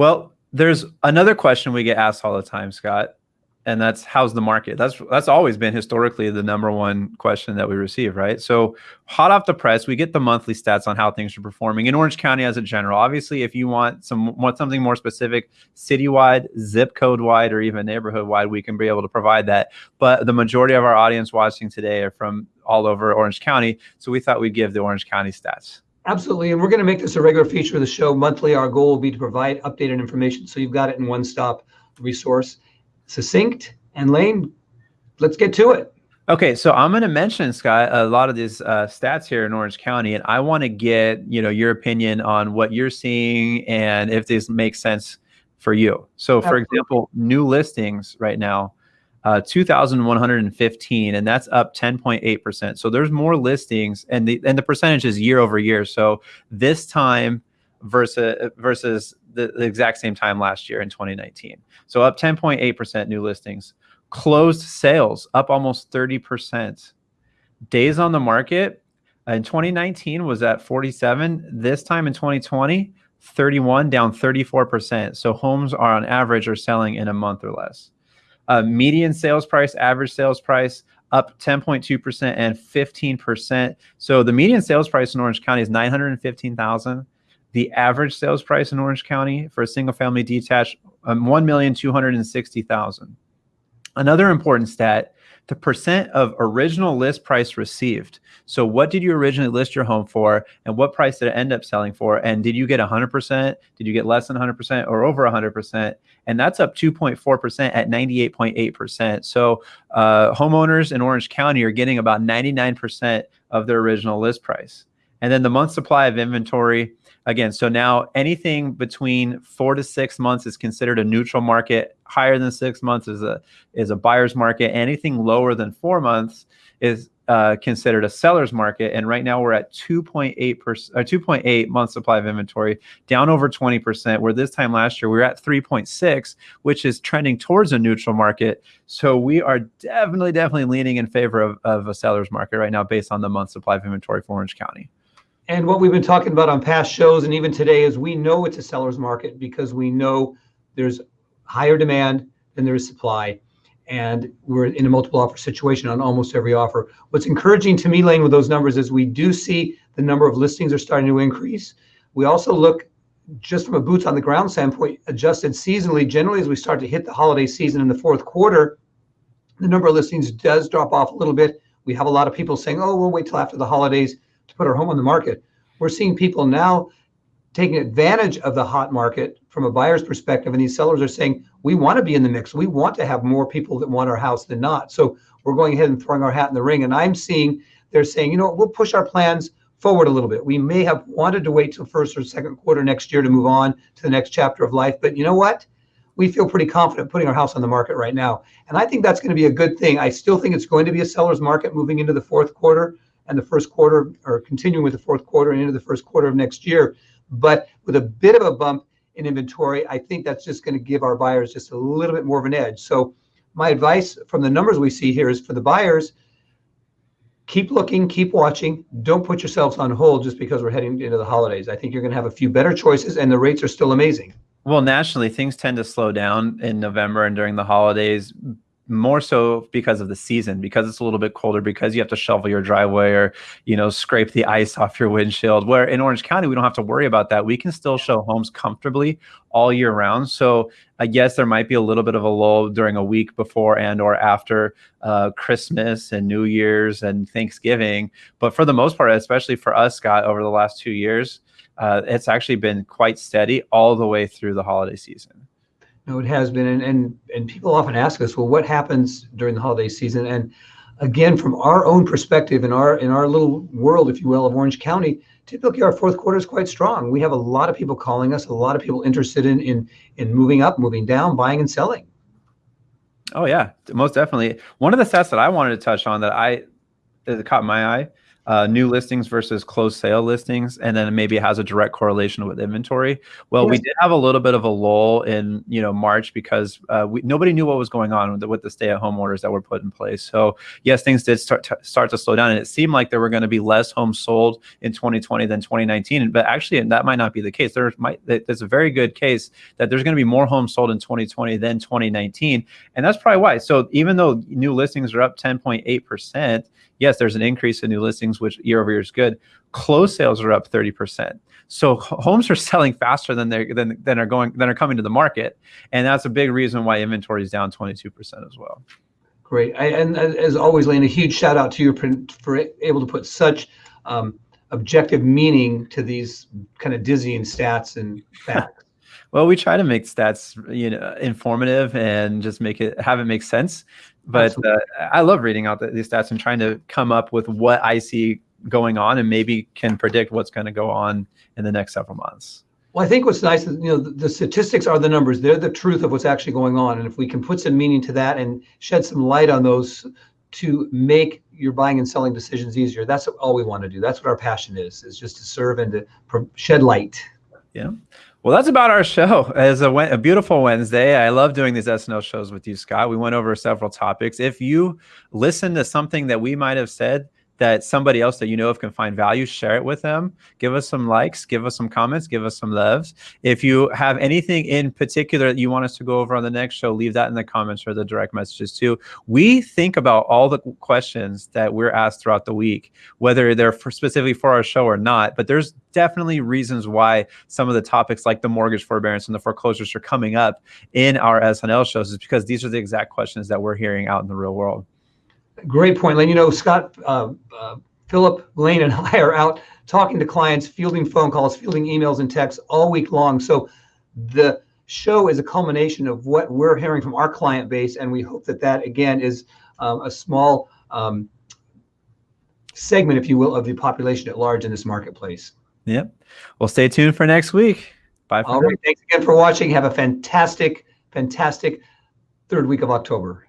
Well, there's another question we get asked all the time, Scott, and that's how's the market? That's that's always been historically the number one question that we receive, right? So hot off the press, we get the monthly stats on how things are performing in Orange County as a general. Obviously, if you want some want something more specific, citywide, zip code wide, or even neighborhood wide, we can be able to provide that. But the majority of our audience watching today are from all over Orange County, so we thought we'd give the Orange County stats. Absolutely, and we're going to make this a regular feature of the show monthly. Our goal will be to provide updated information, so you've got it in one stop resource succinct. And Lane, let's get to it. Okay, so I'm going to mention Scott a lot of these uh, stats here in Orange County, and I want to get you know your opinion on what you're seeing and if this makes sense for you. So, for example, new listings right now, uh, 2,115, and that's up 10.8 percent. So there's more listings, and the and the percentage is year over year. So this time versus versus the, the exact same time last year in 2019. So up 10.8% new listings. Closed sales up almost 30%. Days on the market in 2019 was at 47. This time in 2020, 31 down 34%. So homes are on average are selling in a month or less. Uh, median sales price, average sales price up 10.2% and 15%. So the median sales price in Orange County is 915,000. The average sales price in Orange County for a single family detached, um, 1,260,000. Another important stat, the percent of original list price received. So what did you originally list your home for and what price did it end up selling for? And did you get 100%? Did you get less than 100% or over 100%? And that's up 2.4% at 98.8%. So uh, homeowners in Orange County are getting about 99% of their original list price. And then the month supply of inventory, again, so now anything between four to six months is considered a neutral market. Higher than six months is a is a buyer's market. Anything lower than four months is uh, considered a seller's market. And right now we're at 2.8 percent, uh, 2.8 month supply of inventory, down over 20 percent. Where this time last year we were at 3.6, which is trending towards a neutral market. So we are definitely, definitely leaning in favor of, of a seller's market right now, based on the month supply of inventory for Orange County. And what we've been talking about on past shows and even today is we know it's a seller's market because we know there's higher demand than there is supply. And we're in a multiple offer situation on almost every offer. What's encouraging to me, Lane, with those numbers is we do see the number of listings are starting to increase. We also look just from a boots on the ground standpoint, adjusted seasonally, generally as we start to hit the holiday season in the fourth quarter, the number of listings does drop off a little bit. We have a lot of people saying, oh, we'll wait till after the holidays to put our home on the market. We're seeing people now taking advantage of the hot market from a buyer's perspective, and these sellers are saying, we want to be in the mix. We want to have more people that want our house than not. So we're going ahead and throwing our hat in the ring. And I'm seeing they're saying, you know, what, we'll push our plans forward a little bit. We may have wanted to wait till first or second quarter next year to move on to the next chapter of life. But you know what? We feel pretty confident putting our house on the market right now. And I think that's going to be a good thing. I still think it's going to be a seller's market moving into the fourth quarter and the first quarter, or continuing with the fourth quarter and into the first quarter of next year. But with a bit of a bump in inventory, I think that's just going to give our buyers just a little bit more of an edge. So my advice from the numbers we see here is for the buyers, keep looking, keep watching. Don't put yourselves on hold just because we're heading into the holidays. I think you're going to have a few better choices, and the rates are still amazing. Well, nationally, things tend to slow down in November and during the holidays more so because of the season because it's a little bit colder because you have to shovel your driveway or you know scrape the ice off your windshield where in orange county we don't have to worry about that. We can still show homes comfortably all year round. So i guess there might be a little bit of a lull during a week before and or after uh, christmas and new year's and thanksgiving. But for the most part especially for us scott over the last two years uh, it's actually been quite steady all the way through the holiday season no, it has been, and, and and people often ask us, well, what happens during the holiday season? And again, from our own perspective, in our in our little world, if you will, of Orange County, typically our fourth quarter is quite strong. We have a lot of people calling us, a lot of people interested in in in moving up, moving down, buying and selling. Oh yeah, most definitely. One of the stats that I wanted to touch on that I that caught my eye uh, new listings versus closed sale listings, and then maybe it has a direct correlation with inventory. Well, we did have a little bit of a lull in you know March because uh, we, nobody knew what was going on with the, with the stay-at-home orders that were put in place. So yes, things did start to, start to slow down, and it seemed like there were going to be less homes sold in 2020 than 2019. But actually, that might not be the case. There might there's a very good case that there's going to be more homes sold in 2020 than 2019, and that's probably why. So even though new listings are up 10.8 percent yes, there's an increase in new listings, which year over year is good. Closed sales are up 30%. So homes are selling faster than they're than, than are going than are coming to the market. And that's a big reason why inventory is down 22% as well. Great. I, and as always, Lane, a huge shout out to you for, for able to put such um, objective meaning to these kind of dizzying stats and facts. Well, we try to make stats, you know, informative and just make it have it make sense. But uh, I love reading out the, these stats and trying to come up with what I see going on and maybe can predict what's going to go on in the next several months. Well, I think what's nice is, you know, the, the statistics are the numbers. They're the truth of what's actually going on. And if we can put some meaning to that and shed some light on those to make your buying and selling decisions easier, that's all we want to do. That's what our passion is, is just to serve and to shed light. Yeah. Well, that's about our show. It's a, a beautiful Wednesday. I love doing these SNL shows with you, Scott. We went over several topics. If you listen to something that we might have said that somebody else that you know of can find value, share it with them. Give us some likes, give us some comments, give us some loves. If you have anything in particular that you want us to go over on the next show, leave that in the comments or the direct messages too. We think about all the questions that we're asked throughout the week, whether they're for specifically for our show or not. But there's definitely reasons why some of the topics like the mortgage forbearance and the foreclosures are coming up in our SNL shows is because these are the exact questions that we're hearing out in the real world. Great point, Lane. You know, Scott, uh, uh, Philip, Lane, and I are out talking to clients, fielding phone calls, fielding emails and texts all week long. So the show is a culmination of what we're hearing from our client base, and we hope that that again is um, a small um, segment, if you will, of the population at large in this marketplace. Yep. Well, stay tuned for next week. Bye. For All Thanks again for watching. Have a fantastic, fantastic third week of October.